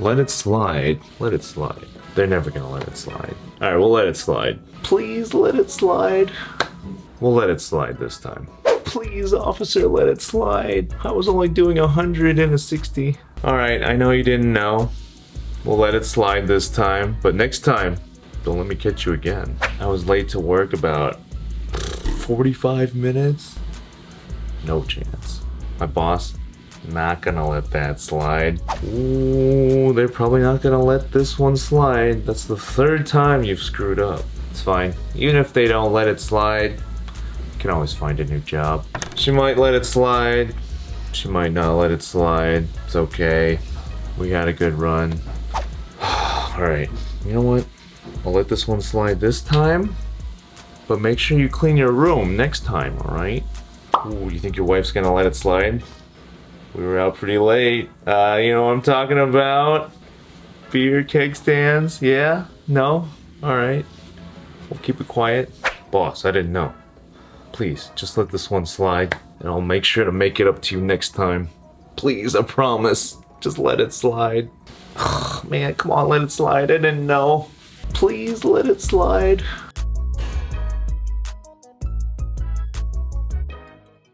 Let it slide. Let it slide. They're never gonna let it slide. Alright, we'll let it slide. Please let it slide. We'll let it slide this time. Please, officer, let it slide. I was only doing a 100 and a 60. Alright, I know you didn't know. We'll let it slide this time, but next time, don't let me catch you again. I was late to work about 45 minutes. No chance. My boss, not gonna let that slide. Ooh, they're probably not gonna let this one slide. That's the third time you've screwed up. It's fine. Even if they don't let it slide, you can always find a new job. She might let it slide. She might not let it slide. It's okay. We had a good run. Alright, you know what? I'll let this one slide this time. But make sure you clean your room next time, alright? Ooh, you think your wife's gonna let it slide? We were out pretty late. Uh, you know what I'm talking about? Beer keg stands, yeah? No? Alright. We'll keep it quiet. Boss, I didn't know. Please, just let this one slide, and I'll make sure to make it up to you next time. Please, I promise. Just let it slide. Man, come on, let it slide. I didn't know. Please let it slide.